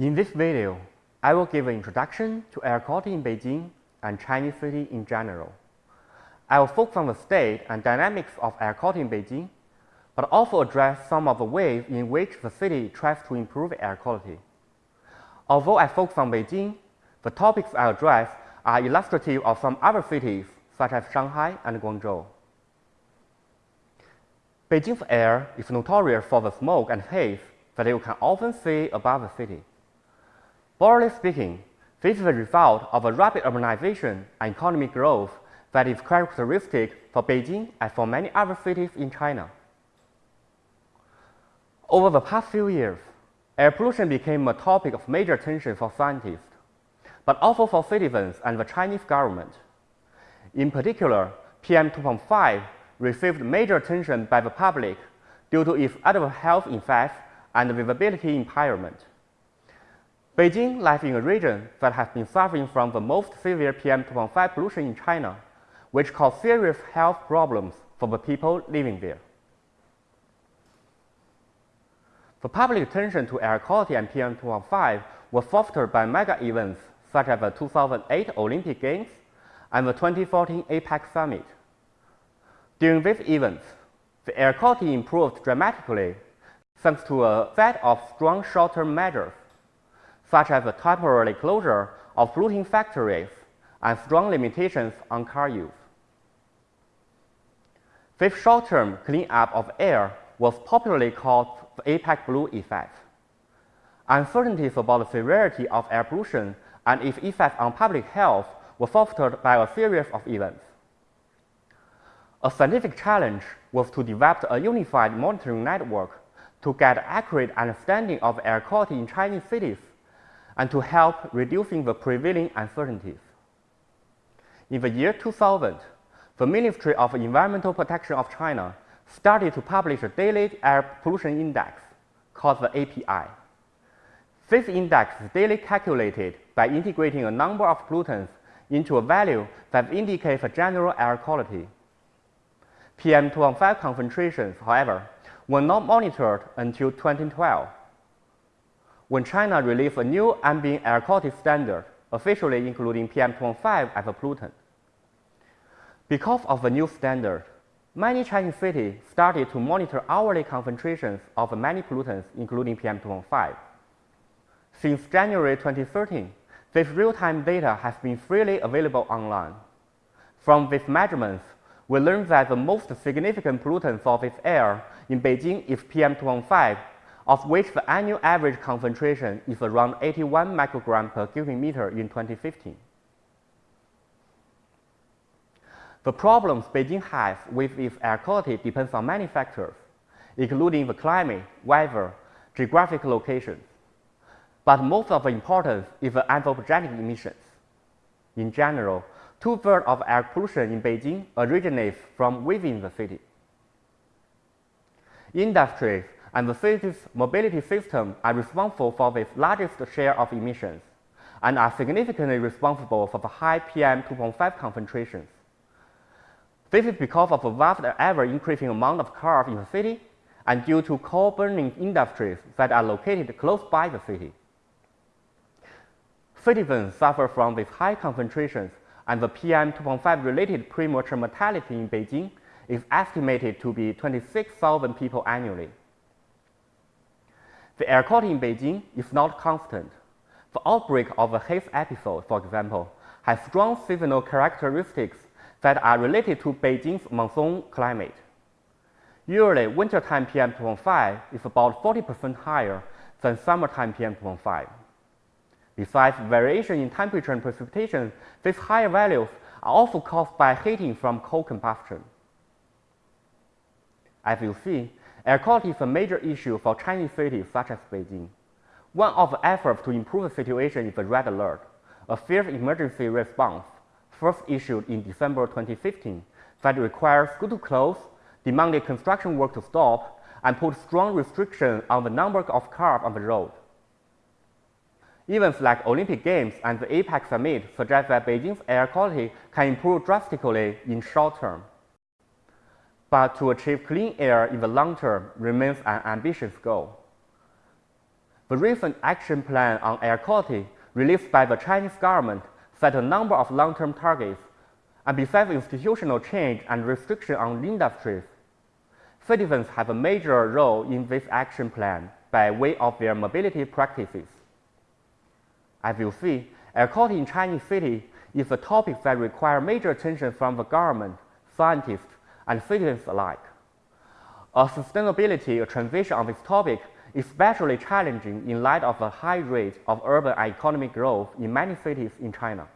In this video, I will give an introduction to air quality in Beijing and Chinese city in general. I will focus on the state and dynamics of air quality in Beijing, but also address some of the ways in which the city tries to improve air quality. Although I focus on Beijing, the topics I address are illustrative of some other cities such as Shanghai and Guangzhou. Beijing's air is notorious for the smoke and haze that you can often see above the city. Broadly speaking, this is the result of a rapid urbanization and economic growth that is characteristic for Beijing and for many other cities in China. Over the past few years, air pollution became a topic of major attention for scientists, but also for citizens and the Chinese government. In particular, PM 2.5 received major attention by the public due to its adverse health effects and visibility impairment. Beijing lies in a region that has been suffering from the most severe PM 2.5 pollution in China, which caused serious health problems for the people living there. The public attention to air quality and PM 2.5 was fostered by mega events such as the 2008 Olympic Games and the 2014 APEC Summit. During these events, the air quality improved dramatically thanks to a set of strong short-term measures, such as the temporary closure of polluting factories and strong limitations on car use. This short-term cleanup of air was popularly called the APEC Blue effect. Uncertainties about the severity of air pollution and its effect on public health were fostered by a series of events. A scientific challenge was to develop a unified monitoring network to get accurate understanding of air quality in Chinese cities and to help reducing the prevailing uncertainties. In the year 2000, the Ministry of Environmental Protection of China started to publish a daily air pollution index called the API. This index is daily calculated by integrating a number of pollutants into a value that indicates a general air quality. PM2.5 concentrations, however, were not monitored until 2012, when China released a new ambient air quality standard, officially including PM2.5 as a pollutant. Because of the new standard, many Chinese cities started to monitor hourly concentrations of many pollutants, including PM2.5. Since January 2013, this real-time data has been freely available online. From these measurements, we learned that the most significant pollutant for this air in Beijing is PM2.5, of which the annual average concentration is around 81 microgram per cubic meter in 2015. The problems Beijing has with its air quality depends on many factors, including the climate, weather, geographic locations. But most of the importance is the anthropogenic emissions. In general, two-thirds of air pollution in Beijing originates from within the city. Industries and the city's mobility system are responsible for the largest share of emissions and are significantly responsible for the high PM 2.5 concentrations. This is because of the vast ever-increasing amount of cars in the city and due to coal-burning industries that are located close by the city. Citizens suffer from these high concentrations and the PM 2.5 related premature mortality in Beijing is estimated to be 26,000 people annually. The air quality in Beijing is not constant. The outbreak of a haze episode, for example, has strong seasonal characteristics that are related to Beijing's monsoon climate. Usually, wintertime PM 2.5 is about 40% higher than summertime PM 2.5. Besides variation in temperature and precipitation, these higher values are also caused by heating from coal combustion. As you see, air quality is a major issue for Chinese cities such as Beijing. One of the efforts to improve the situation is the Red Alert, a fierce emergency response first issued in December 2015 that requires school to close, demanded construction work to stop, and put strong restrictions on the number of cars on the road. Events like Olympic Games and the APEC Summit suggest that Beijing's air quality can improve drastically in short term. But to achieve clean air in the long term remains an ambitious goal. The recent action plan on air quality released by the Chinese government set a number of long-term targets, and besides institutional change and restriction on industries, citizens have a major role in this action plan by way of their mobility practices. As you see, air quality in Chinese cities is a topic that requires major attention from the government, scientists, and citizens alike. A sustainability transition on this topic is especially challenging in light of the high rate of urban and economic growth in many cities in China.